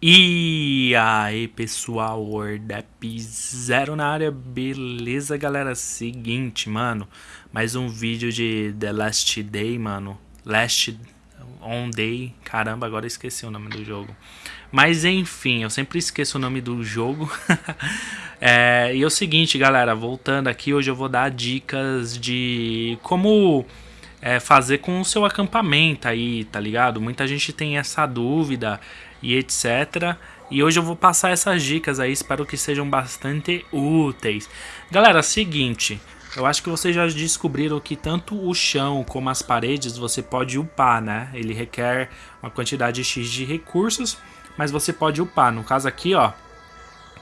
E aí pessoal, Wordap Zero na área, beleza galera? Seguinte, mano, mais um vídeo de The Last Day, mano, Last On Day, caramba, agora esqueci o nome do jogo. Mas enfim, eu sempre esqueço o nome do jogo. é, e é o seguinte galera, voltando aqui, hoje eu vou dar dicas de como é, fazer com o seu acampamento aí, tá ligado? Muita gente tem essa dúvida e etc. E hoje eu vou passar essas dicas aí, espero que sejam bastante úteis. Galera, seguinte, eu acho que vocês já descobriram que tanto o chão como as paredes você pode upar, né? Ele requer uma quantidade X de recursos, mas você pode upar. No caso aqui, ó,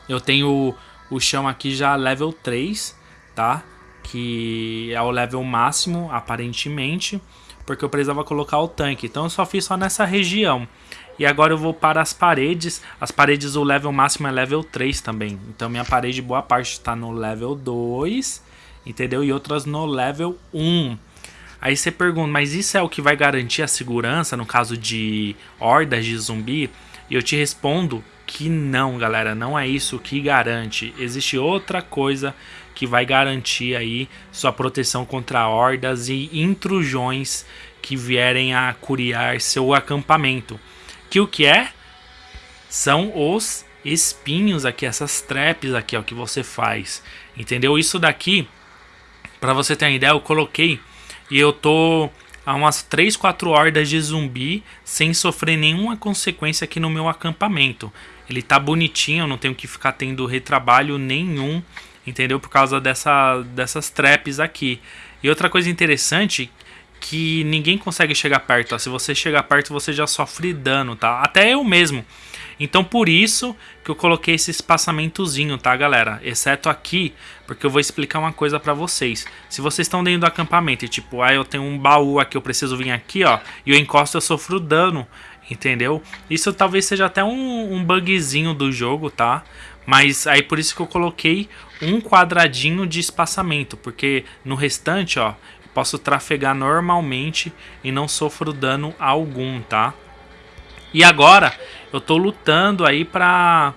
eu tenho o chão aqui já level 3, tá? Que é o level máximo, aparentemente, porque eu precisava colocar o tanque. Então eu só fiz só nessa região. E agora eu vou para as paredes. As paredes, o level máximo é level 3 também. Então minha parede, boa parte está no level 2, entendeu? E outras no level 1. Aí você pergunta, mas isso é o que vai garantir a segurança no caso de hordas de zumbi? E eu te respondo que não, galera, não é isso que garante. Existe outra coisa que vai garantir aí sua proteção contra hordas e intrusões que vierem a curiar seu acampamento. Que o que é? São os espinhos aqui, essas traps aqui, ó, que você faz. Entendeu? Isso daqui, para você ter uma ideia, eu coloquei e eu tô a umas 3, 4 hordas de zumbi sem sofrer nenhuma consequência aqui no meu acampamento. Ele tá bonitinho, eu não tenho que ficar tendo retrabalho nenhum, entendeu? Por causa dessa, dessas traps aqui. E outra coisa interessante que ninguém consegue chegar perto. Se você chegar perto, você já sofre dano, tá? Até eu mesmo. Então por isso que eu coloquei esse espaçamentozinho, tá, galera? Exceto aqui, porque eu vou explicar uma coisa pra vocês. Se vocês estão dentro do acampamento e tipo, ah, eu tenho um baú aqui, eu preciso vir aqui, ó, e eu encosto, eu sofro dano, entendeu? Isso talvez seja até um, um bugzinho do jogo, tá? Mas aí por isso que eu coloquei um quadradinho de espaçamento, porque no restante, ó, posso trafegar normalmente e não sofro dano algum, tá? E agora eu tô lutando aí pra,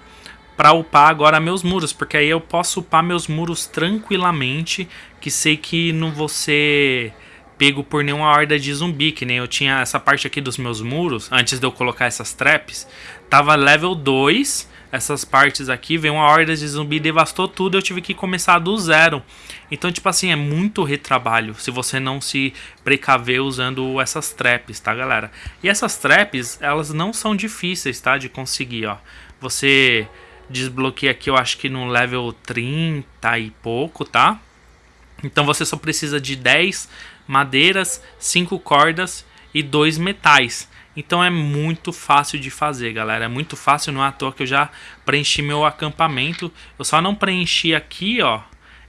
pra upar agora meus muros, porque aí eu posso upar meus muros tranquilamente, que sei que não vou ser pego por nenhuma horda de zumbi, que nem eu tinha essa parte aqui dos meus muros, antes de eu colocar essas traps, tava level 2, essas partes aqui, veio uma horda de zumbi, devastou tudo, eu tive que começar do zero. Então, tipo assim, é muito retrabalho se você não se precaver usando essas traps, tá, galera? E essas traps, elas não são difíceis, tá, de conseguir, ó. Você desbloqueia aqui, eu acho que no level 30 e pouco, tá? Então você só precisa de 10 madeiras, 5 cordas e 2 metais. Então é muito fácil de fazer, galera. É muito fácil, não é à toa que eu já preenchi meu acampamento. Eu só não preenchi aqui, ó,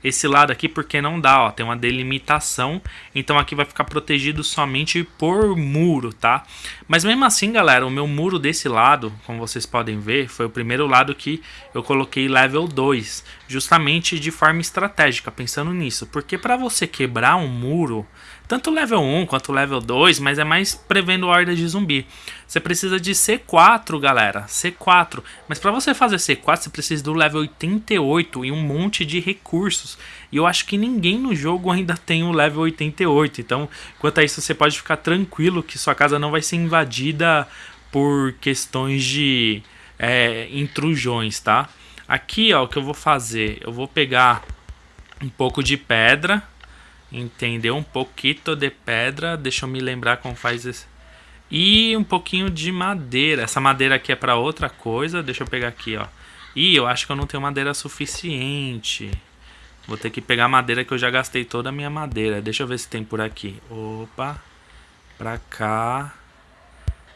esse lado aqui porque não dá, ó, tem uma delimitação, então aqui vai ficar protegido somente por muro, tá? Mas mesmo assim, galera, o meu muro desse lado, como vocês podem ver, foi o primeiro lado que eu coloquei level 2, justamente de forma estratégica, pensando nisso, porque para você quebrar um muro, tanto level 1 quanto level 2, mas é mais prevendo horda de zumbi. Você precisa de C4, galera, C4. Mas para você fazer C4, você precisa do level 88 e um monte de recursos. E eu acho que ninguém no jogo ainda tem o level 88. Então, quanto a isso, você pode ficar tranquilo que sua casa não vai ser invadida por questões de é, intrusões, tá? Aqui, ó, o que eu vou fazer? Eu vou pegar um pouco de pedra entendeu? Um pouquinho de pedra, deixa eu me lembrar como faz esse. E um pouquinho de madeira. Essa madeira aqui é para outra coisa, deixa eu pegar aqui, ó. E eu acho que eu não tenho madeira suficiente. Vou ter que pegar madeira que eu já gastei toda a minha madeira. Deixa eu ver se tem por aqui. Opa. Pra cá.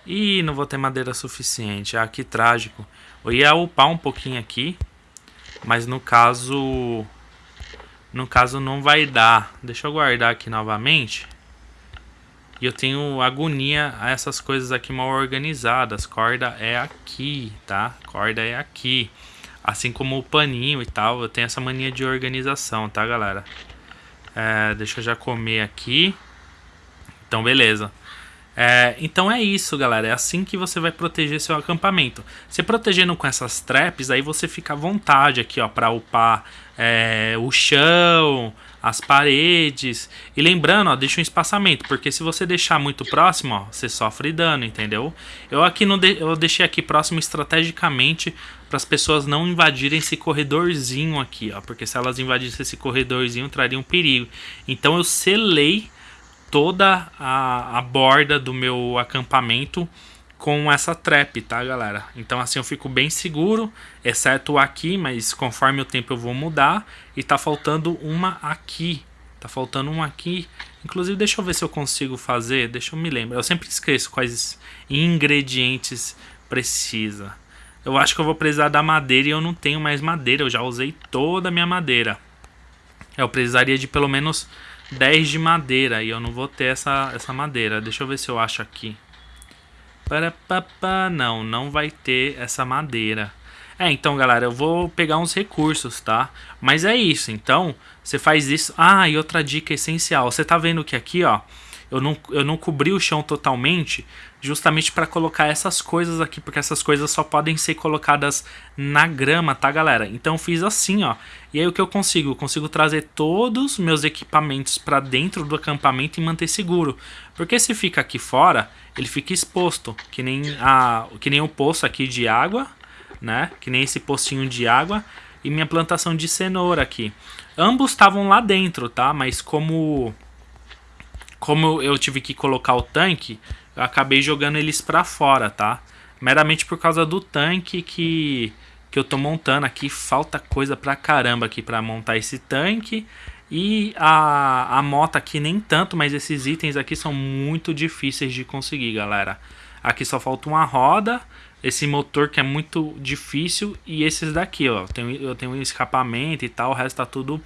Ih, não vou ter madeira suficiente. Ah, que trágico. Eu ia upar um pouquinho aqui. Mas no caso... No caso não vai dar. Deixa eu guardar aqui novamente. E eu tenho agonia a essas coisas aqui mal organizadas. Corda é aqui, tá? Corda é aqui. Assim como o paninho e tal. Eu tenho essa mania de organização, tá, galera? É, deixa eu já comer aqui. Então, beleza. É, então é isso, galera. É assim que você vai proteger seu acampamento. Você protegendo com essas traps, aí você fica à vontade aqui, ó, para upar é, o chão, as paredes. E lembrando, ó, deixa um espaçamento, porque se você deixar muito próximo, ó, você sofre dano, entendeu? Eu aqui não de, eu deixei aqui próximo estrategicamente para as pessoas não invadirem esse corredorzinho aqui, ó, porque se elas invadissem esse corredorzinho, traria um perigo. Então eu selei toda a, a borda do meu acampamento com essa trap, tá, galera? Então assim eu fico bem seguro, exceto aqui, mas conforme o tempo eu vou mudar. E tá faltando uma aqui, tá faltando uma aqui. Inclusive, deixa eu ver se eu consigo fazer, deixa eu me lembrar. Eu sempre esqueço quais ingredientes precisa. Eu acho que eu vou precisar da madeira e eu não tenho mais madeira, eu já usei toda a minha madeira. Eu precisaria de pelo menos 10 de madeira e eu não vou ter essa, essa madeira. Deixa eu ver se eu acho aqui. Não, não vai ter essa madeira. É, então, galera, eu vou pegar uns recursos, tá? Mas é isso, então, você faz isso... Ah, e outra dica essencial. Você tá vendo que aqui, ó, eu não, eu não cobri o chão totalmente, justamente para colocar essas coisas aqui, porque essas coisas só podem ser colocadas na grama, tá, galera? Então fiz assim, ó. E aí o que eu consigo? Eu consigo trazer todos os meus equipamentos para dentro do acampamento e manter seguro. Porque se fica aqui fora, ele fica exposto, que nem, a, que nem o poço aqui de água, né? Que nem esse pocinho de água e minha plantação de cenoura aqui. Ambos estavam lá dentro, tá? Mas como como eu tive que colocar o tanque, eu acabei jogando eles para fora, tá? Meramente por causa do tanque que que eu tô montando aqui, falta coisa pra caramba aqui para montar esse tanque. E a, a moto aqui nem tanto, mas esses itens aqui são muito difíceis de conseguir, galera. Aqui só falta uma roda, esse motor que é muito difícil e esses daqui, ó. Eu tenho, eu tenho um escapamento e tal, o resto tá tudo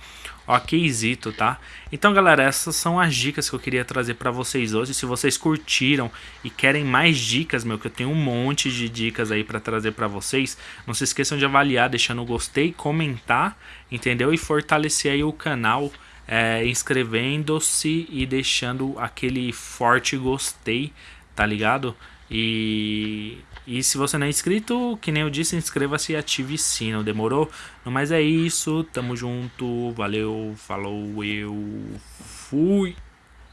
okzito, tá? Então, galera, essas são as dicas que eu queria trazer para vocês hoje. Se vocês curtiram e querem mais dicas, meu, que eu tenho um monte de dicas aí para trazer para vocês, não se esqueçam de avaliar, deixando o gostei, comentar, entendeu? E fortalecer aí o canal, é, inscrevendo-se e deixando aquele forte gostei, tá ligado? E, e se você não é inscrito, que nem eu disse, inscreva-se e ative o sino, demorou? Mas é isso, tamo junto, valeu, falou, eu fui!